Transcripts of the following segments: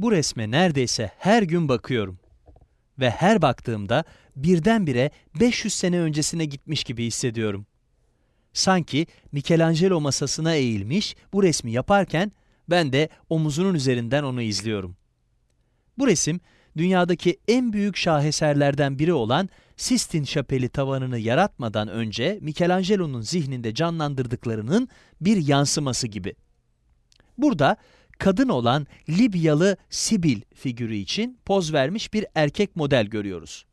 Bu resme neredeyse her gün bakıyorum. Ve her baktığımda birdenbire 500 sene öncesine gitmiş gibi hissediyorum. Sanki Michelangelo masasına eğilmiş bu resmi yaparken ben de omuzunun üzerinden onu izliyorum. Bu resim dünyadaki en büyük şaheserlerden biri olan Sistine Şapeli tavanını yaratmadan önce Michelangelo'nun zihninde canlandırdıklarının bir yansıması gibi. Burada kadın olan Libyalı Sibil figürü için poz vermiş bir erkek model görüyoruz.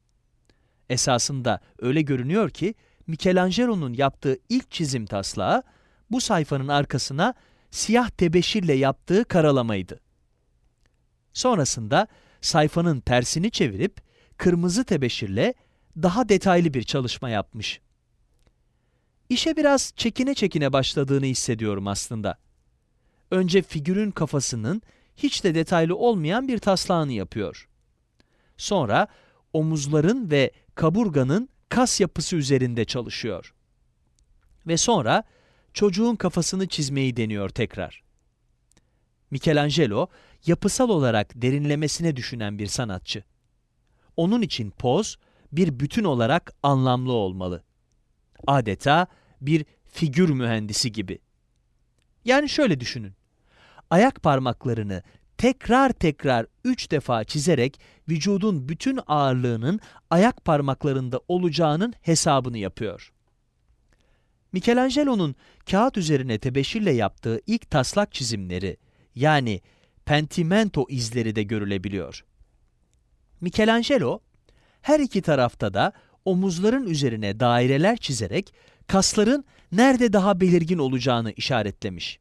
Esasında öyle görünüyor ki Michelangelo'nun yaptığı ilk çizim taslağı bu sayfanın arkasına siyah tebeşirle yaptığı karalamaydı. Sonrasında sayfanın tersini çevirip kırmızı tebeşirle daha detaylı bir çalışma yapmış. İşe biraz çekine çekine başladığını hissediyorum aslında. Önce figürün kafasının hiç de detaylı olmayan bir taslağını yapıyor. Sonra omuzların ve kaburganın kas yapısı üzerinde çalışıyor. Ve sonra çocuğun kafasını çizmeyi deniyor tekrar. Michelangelo, yapısal olarak derinlemesine düşünen bir sanatçı. Onun için poz, bir bütün olarak anlamlı olmalı. Adeta bir figür mühendisi gibi. Yani şöyle düşünün. Ayak parmaklarını tekrar tekrar üç defa çizerek vücudun bütün ağırlığının ayak parmaklarında olacağının hesabını yapıyor. Michelangelo'nun kağıt üzerine tebeşirle yaptığı ilk taslak çizimleri yani pentimento izleri de görülebiliyor. Michelangelo her iki tarafta da omuzların üzerine daireler çizerek kasların nerede daha belirgin olacağını işaretlemiş.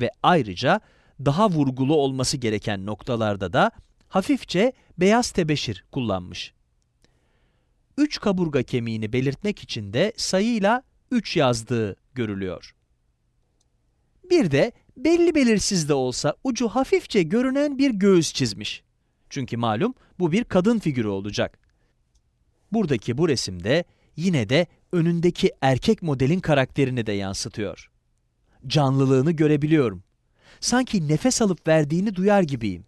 Ve ayrıca daha vurgulu olması gereken noktalarda da hafifçe beyaz tebeşir kullanmış. Üç kaburga kemiğini belirtmek için de sayıyla 3 yazdığı görülüyor. Bir de belli belirsiz de olsa ucu hafifçe görünen bir göğüs çizmiş. Çünkü malum bu bir kadın figürü olacak. Buradaki bu resimde yine de önündeki erkek modelin karakterini de yansıtıyor. Canlılığını görebiliyorum. Sanki nefes alıp verdiğini duyar gibiyim.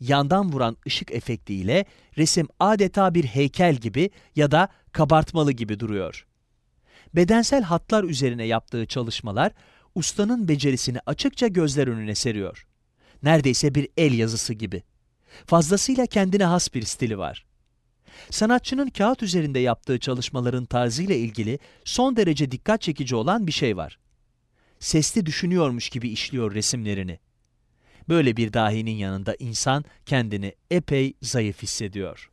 Yandan vuran ışık efektiyle resim adeta bir heykel gibi ya da kabartmalı gibi duruyor. Bedensel hatlar üzerine yaptığı çalışmalar ustanın becerisini açıkça gözler önüne seriyor. Neredeyse bir el yazısı gibi. Fazlasıyla kendine has bir stili var. Sanatçının kağıt üzerinde yaptığı çalışmaların tarzıyla ilgili son derece dikkat çekici olan bir şey var. Sesli düşünüyormuş gibi işliyor resimlerini. Böyle bir dahinin yanında insan kendini epey zayıf hissediyor.